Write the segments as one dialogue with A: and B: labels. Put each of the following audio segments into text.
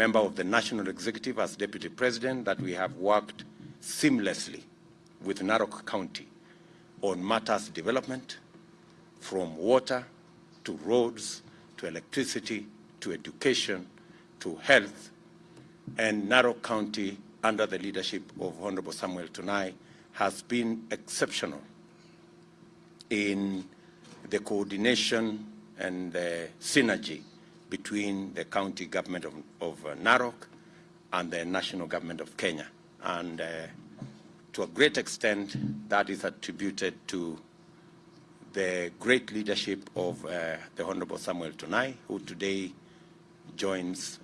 A: member of the National Executive as Deputy President that we have worked seamlessly with Narok County on matters development, from water to roads to electricity to education to health. And Narok County, under the leadership of Honorable Samuel Tunai, has been exceptional in the coordination and the synergy between the county government of, of uh, Narok and the national government of Kenya. And uh, to a great extent, that is attributed to the great leadership of uh, the Honorable Samuel Tunai, who today joins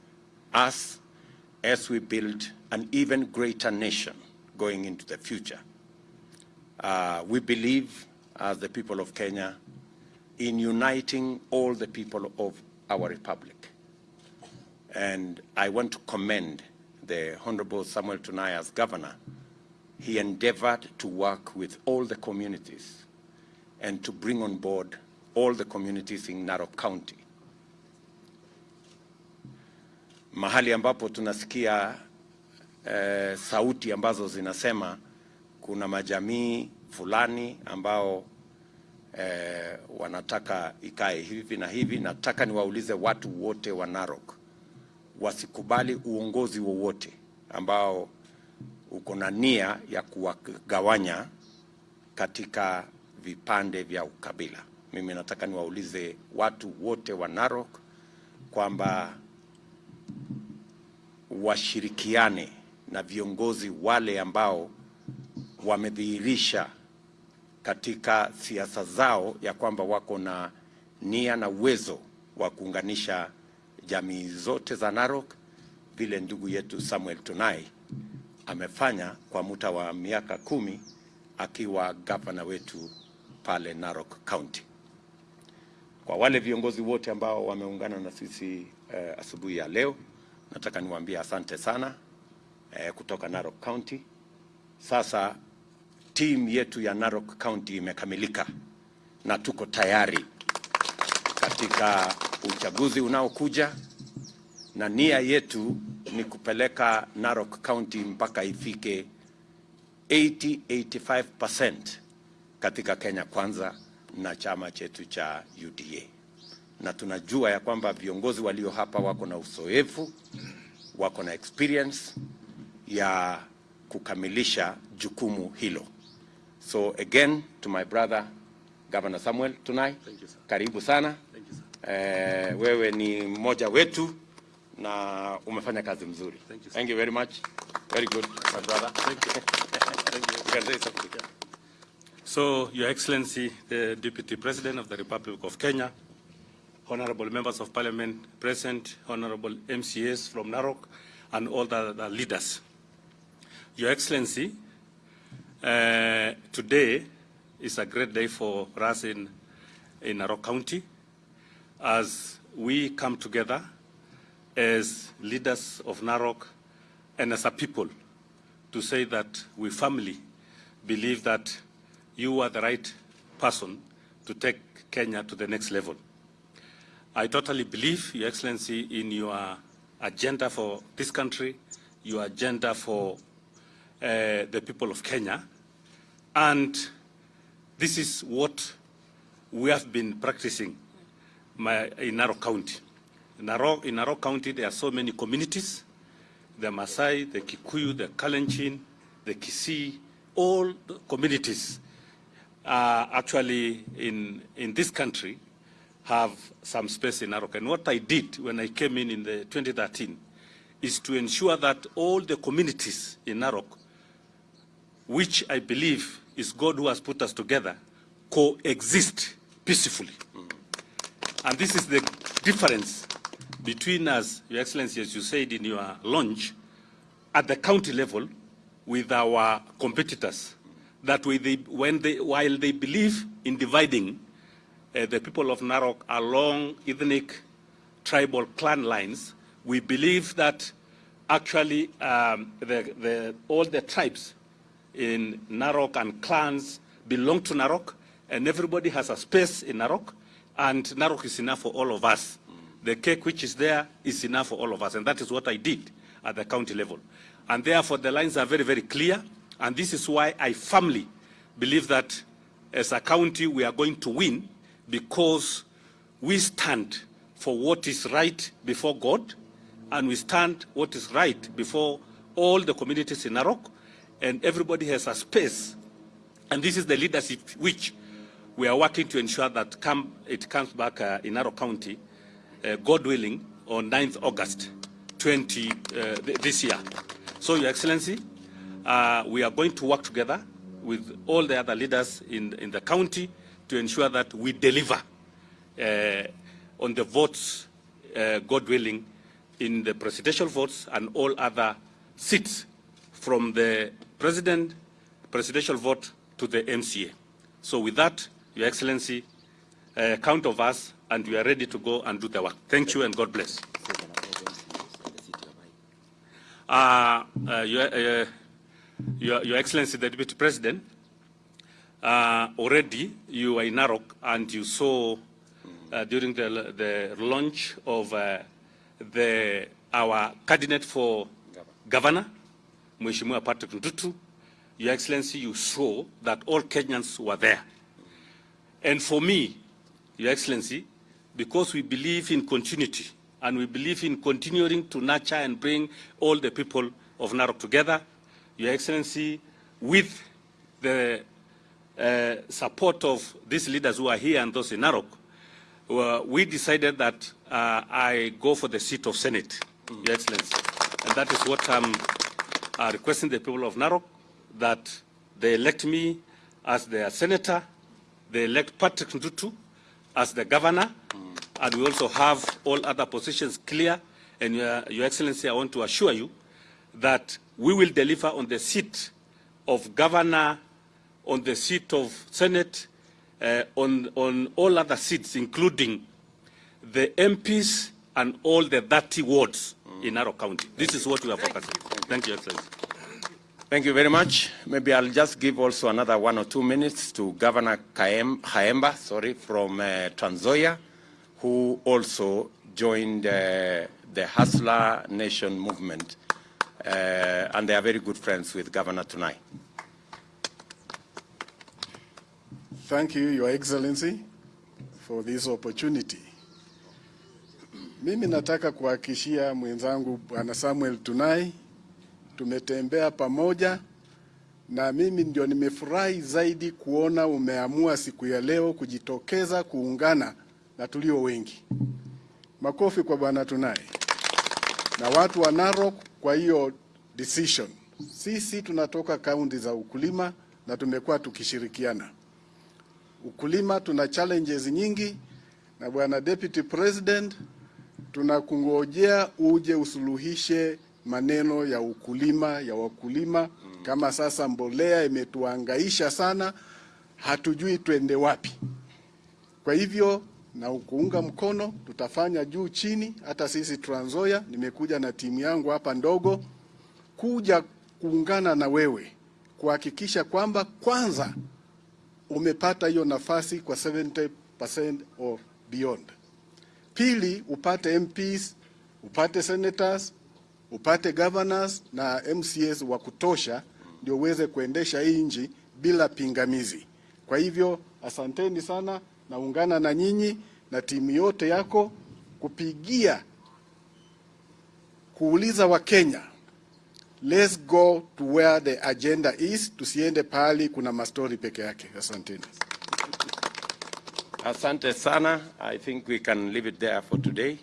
A: us as we build an even greater nation going into the future. Uh, we believe, as the people of Kenya, in uniting all the people of our republic. And I want to commend the Honorable Samuel Tunai as governor. He endeavored to work with all the communities and to bring on board all the communities in Narok County. Mahali ambapo tunasikia eh, sauti ambazo zinasema kuna majamii fulani ambao eh, wanataka ikae hivi na hivi. Nataka niwaulize watu wote wa Narok wasikubali uongozi wowote ambao uko na nia ya kuwagawanya katika vipande vya ukabila. Mimi nataka niwaulize watu wote wa Narok kwamba washirikiane na viongozi wale ambao wamedhihirisha katika siasa zao ya kwamba wako na nia na uwezo wa kuunganisha jamii zote za Narok vile ndugu yetu Samuel Tunai amefanya kwa muda wa miaka kumi akiwa gavana wetu pale Narok County. Kwa wale viongozi wote ambao wameungana na sisi eh, asubuhi ya leo, nataka niwaambie asante sana eh, kutoka Narok County. Sasa timu yetu ya Narok County imekamilika na tuko tayari katika uchaguzi unaokuja, na nia yetu ni kupeleka Narok County mpaka ifike 80-85% katika Kenya Kwanza na chama chetu cha UDA, na tunajua ya kwamba viongozi walio hapa wako na uzoefu, wako na experience ya kukamilisha jukumu hilo. So again to my brother Governor Samuel Tunai,
B: Thank you, sir.
A: karibu sana.
B: Thank you, sir.
A: Eh, wewe ni mmoja wetu na umefanya kazi mzuri.
B: Thank you, sir.
A: Thank you very much. Very good, my brother.
B: Thank you. Thank you.
A: You can say something.
B: So, Your Excellency, the Deputy President of the Republic of Kenya, honorable members of parliament present, honorable MCAs from Narok, and all the, the leaders. Your Excellency, uh, today is a great day for us in, in Narok County as we come together as leaders of Narok and as a people to say that we firmly believe that you are the right person to take Kenya to the next level. I totally believe, Your Excellency, in your agenda for this country, your agenda for uh, the people of Kenya, and this is what we have been practicing my, in Narok County. In Narok, in Narok County, there are so many communities, the Maasai, the Kikuyu, the Kalenjin, the Kisii, all the communities uh, actually in, in this country have some space in Narok. And what I did when I came in in the 2013 is to ensure that all the communities in Narok, which I believe is God who has put us together, coexist peacefully. And this is the difference between us, Your Excellency, as you said in your launch, at the county level with our competitors. That way they, when they, while they believe in dividing uh, the people of Narok along ethnic, tribal clan lines, we believe that actually um, the, the, all the tribes in Narok and clans belong to Narok, and everybody has a space in Narok, and Narok is enough for all of us. the cake which is there is enough for all of us. And that is what I did at the county level. And therefore, the lines are very, very clear. And this is why I firmly believe that as a county, we are going to win because we stand for what is right before God and we stand what is right before all the communities in Narok and everybody has a space. And this is the leadership which we are working to ensure that come, it comes back uh, in Narok County, uh, God willing, on 9th August 20, uh, th this year. So, Your Excellency, uh, we are going to work together with all the other leaders in, in the county to ensure that we deliver uh, on the votes, uh, God willing, in the presidential votes and all other seats from the president, presidential vote to the MCA. So with that, Your Excellency, uh, count of us and we are ready to go and do the work. Thank you and God bless. Uh, uh, Your, uh, Your, Your Excellency, the Deputy President, uh, already you are in Narok and you saw uh, during the, the launch of the, our candidate for governor, Mheshimiwa Patrick Ntutu, Your Excellency, you saw that all Kenyans were there. And for me, Your Excellency, because we believe in continuity and we believe in continuing to nurture and bring all the people of Narok together, Your Excellency, with the uh, support of these leaders who are here and those in Narok, uh, we decided that uh, I go for the seat of Senate, Your Excellency. And that is what I'm uh, requesting the people of Narok, that they elect me as their senator, they elect Patrick Ntutu as the governor, and we also have all other positions clear. And Your, Your Excellency, I want to assure you that we will deliver on the seat of governor, on the seat of Senate, uh, on, on all other seats, including the MPs and all the 30 wards in Narok County. This is what we are focusing. Thank you, Excellency.
A: Thank you very much. Maybe I'll just give also another one or two minutes to Governor Kaem, Haemba, sorry, from uh, Trans Nzoia, who also joined uh, the Hustler Nation movement, uh, and they are very good friends with Governor Tunai.
C: Thank you, Your Excellency, for this opportunity. Mimi nataka kuhakikishia mwenzangu Bwana Samuel Tunai, tumetembea pamoja na mimi ndio nimefurahi zaidi kuona umeamua siku ya leo kujitokeza kuungana na tulio wengi. Makofi kwa Bwana Tunaye na watu wa Narok kwa hiyo decision. Sisi tunatoka kaunti za ukulima na tumekuwa tukishirikiana ukulima tuna challenges nyingi, na bwana deputy president, tunakungojea uje usuluhishe maneno ya ukulima ya wakulima. Kama sasa mbolea imetuangaisha sana, hatujui twende wapi. Kwa hivyo na kuunga mkono, tutafanya juu chini. Hata sisi Trans Nzoia, nimekuja na timu yangu hapa ndogo kuja kuungana na wewe kuhakikisha kwamba kwanza umepata hiyo nafasi kwa 70% or beyond. Pili, upate MPs, upate senators, upate governors na MCAs wa kutosha ndio uweze kuendesha hii nchi bila pingamizi. Kwa hivyo asanteni sana, naungana na nyinyi na timu yote yako kupigia kuuliza Wakenya, let's go to where the agenda is, tusiende pahali kuna mastori peke yake. Asanteni.
A: Asante sana. I think we can leave it there for today,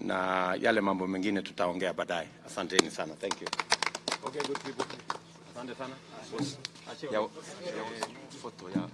A: na yale mambo mengine tutaongea baadaye. Asanteni sana. Thank you. Okay, good people. Asante sana. Ya, ya, photo ya.